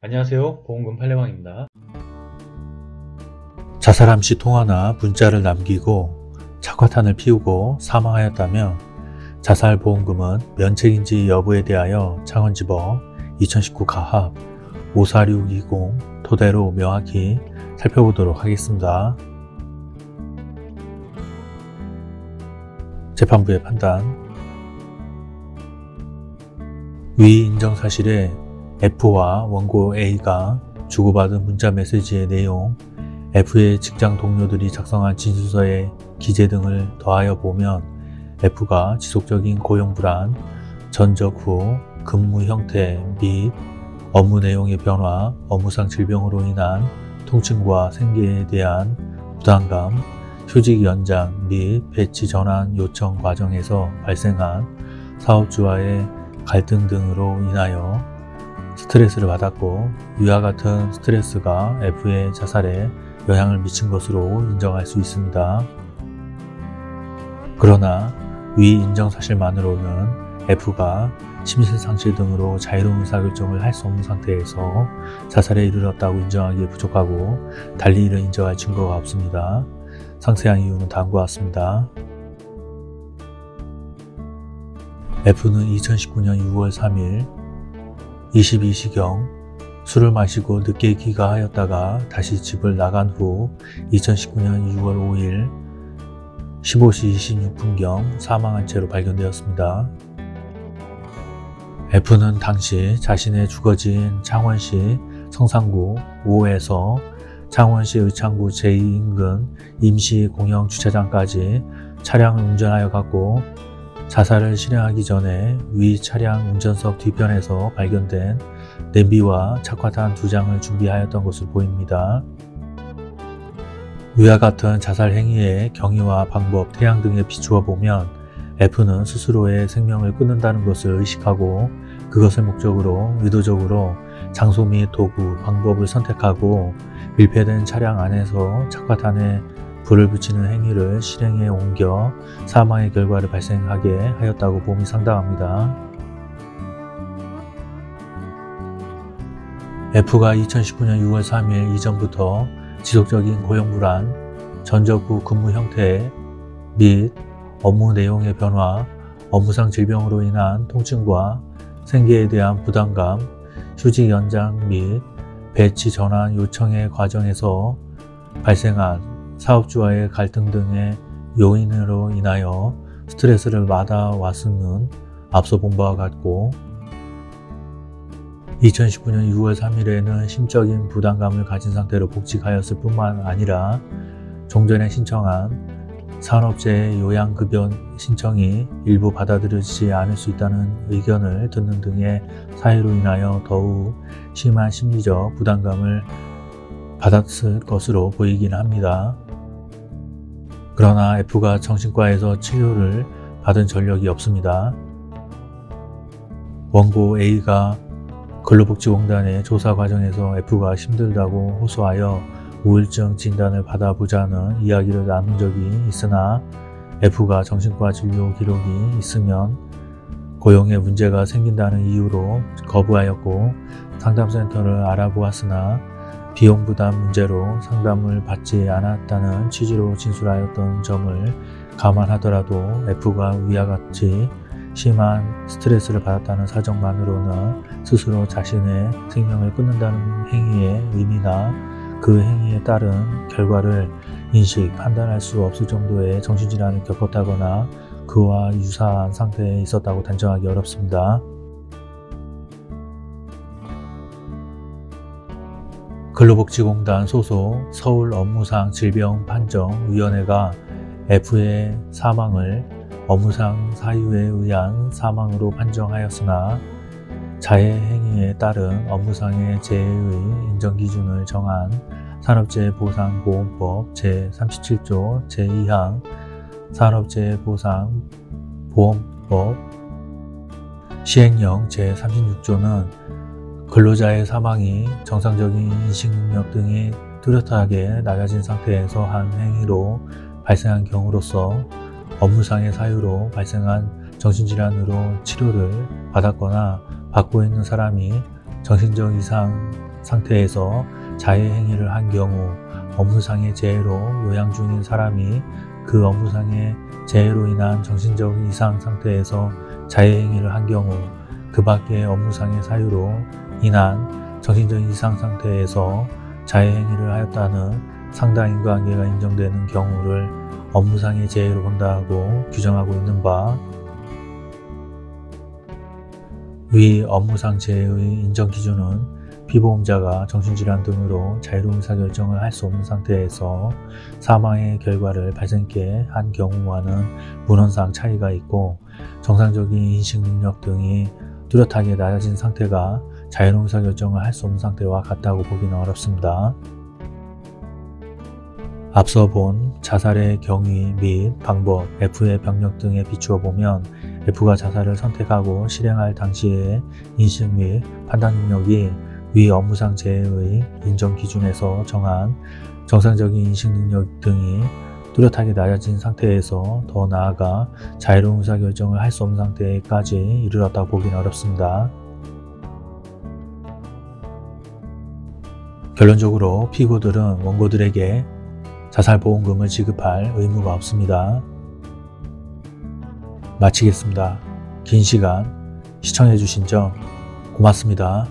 안녕하세요. 보험금 팔례방입니다. 자살함 시 통화나 문자를 남기고 착화탄을 피우고 사망하였다면 자살보험금은 면책인지 여부에 대하여 창원지법 2019 가합 54620 토대로 명확히 살펴보도록 하겠습니다. 재판부의 판단. 위 인정 사실에 F와 원고 A가 주고받은 문자 메시지의 내용, F의 직장 동료들이 작성한 진술서의 기재 등을 더하여 보면 F가 지속적인 고용 불안, 전적 후 근무 형태 및 업무 내용의 변화, 업무상 질병으로 인한 통증과 생계에 대한 부담감, 휴직 연장 및 배치 전환 요청 과정에서 발생한 사업주와의 갈등 등으로 인하여 스트레스를 받았고 위와 같은 스트레스가 F의 자살에 영향을 미친 것으로 인정할 수 있습니다. 그러나 위 인정 사실만으로는 F가 심실상실 등으로 자유로운 의사결정을 할 수 없는 상태에서 자살에 이르렀다고 인정하기에 부족하고 달리 이를 인정할 증거가 없습니다. 상세한 이유는 다음과 같습니다. F는 2019년 6월 3일 22시경 술을 마시고 늦게 귀가하였다가 다시 집을 나간 후 2019년 6월 5일 15시 26분경 사망한 채로 발견되었습니다. F는 당시 자신의 주거지인 창원시 성산구 5에서 창원시 의창구 제2인근 임시공영주차장까지 차량을 운전하여 갔고 자살을 실행하기 전에 위 차량 운전석 뒤편에서 발견된 냄비와 착화탄 두 장을 준비하였던 것으로 보입니다. 위와 같은 자살 행위의 경위와 방법, 태양 등에 비추어 보면 F는 스스로의 생명을 끊는다는 것을 의식하고 그것을 목적으로 의도적으로 장소 및 도구, 방법을 선택하고 밀폐된 차량 안에서 착화탄에 불을 붙이는 행위를 실행에 옮겨 사망의 결과를 발생하게 하였다고 봄이 상당합니다. F가 2019년 6월 3일 이전부터 지속적인 고용불안, 전적 후 근무 형태 및 업무 내용의 변화, 업무상 질병으로 인한 통증과 생계에 대한 부담감, 휴직 연장 및 배치 전환 요청의 과정에서 발생한 사업주와의 갈등 등의 요인으로 인하여 스트레스를 받아왔음은 앞서 본 바와 같고 2019년 6월 3일에는 심적인 부담감을 가진 상태로 복직하였을 뿐만 아니라 종전에 신청한 산업재해 요양급여 신청이 일부 받아들여지지 않을 수 있다는 의견을 듣는 등의 사유로 인하여 더욱 심한 심리적 부담감을 받았을 것으로 보이긴 합니다. 그러나 F가 정신과에서 치료를 받은 전력이 없습니다. 원고 A가 근로복지공단의 조사 과정에서 F가 힘들다고 호소하여 우울증 진단을 받아보자는 이야기를 나눈 적이 있으나 F가 정신과 진료 기록이 있으면 고용에 문제가 생긴다는 이유로 거부하였고 상담센터를 알아보았으나 비용 부담 문제로 상담을 받지 않았다는 취지로 진술하였던 점을 감안하더라도 F가 위와 같이 심한 스트레스를 받았다는 사정만으로는 스스로 자신의 생명을 끊는다는 행위의 의미나 그 행위에 따른 결과를 인식, 판단할 수 없을 정도의 정신질환을 겪었다거나 그와 유사한 상태에 있었다고 단정하기 어렵습니다. 근로복지공단 소속 서울 업무상 질병 판정위원회가 F의 사망을 업무상 사유에 의한 사망으로 판정하였으나 자해 행위에 따른 업무상의 재해의 인정기준을 정한 산업재해보상보험법 제37조 제2항 산업재해보상보험법 시행령 제36조는 근로자의 사망이 정상적인 인식능력 등이 뚜렷하게 낮아진 상태에서 한 행위로 발생한 경우로서 업무상의 사유로 발생한 정신질환으로 치료를 받았거나 받고 있는 사람이 정신적 이상 상태에서 자해 행위를 한 경우 업무상의 재해로 요양 중인 사람이 그 업무상의 재해로 인한 정신적 이상 상태에서 자해 행위를 한 경우 그 밖의 업무상의 사유로 인한 정신적 이상 상태에서 자해 행위를 하였다는 상당 인과관계가 인정되는 경우를 업무상의 재해로 본다고 규정하고 있는 바 위 업무상 재해의 인정 기준은 피보험자가 정신질환 등으로 자유로운 의사결정을 할 수 없는 상태에서 사망의 결과를 발생케 한 경우와는 문헌상 차이가 있고 정상적인 인식 능력 등이 뚜렷하게 낮아진 상태가 자유로운 의사결정을 할 수 없는 상태와 같다고 보기는 어렵습니다. 앞서 본 자살의 경위 및 방법, F의 병력 등에 비추어 보면 F가 자살을 선택하고 실행할 당시의 인식 및 판단 능력이 위 업무상 재해의 인정 기준에서 정한 정상적인 인식 능력 등이 뚜렷하게 낮아진 상태에서 더 나아가 자유로운 의사결정을 할 수 없는 상태까지 이르렀다 보기는 어렵습니다. 결론적으로 피고들은 원고들에게 자살보험금을 지급할 의무가 없습니다. 마치겠습니다. 긴 시간 시청해주신 점 고맙습니다.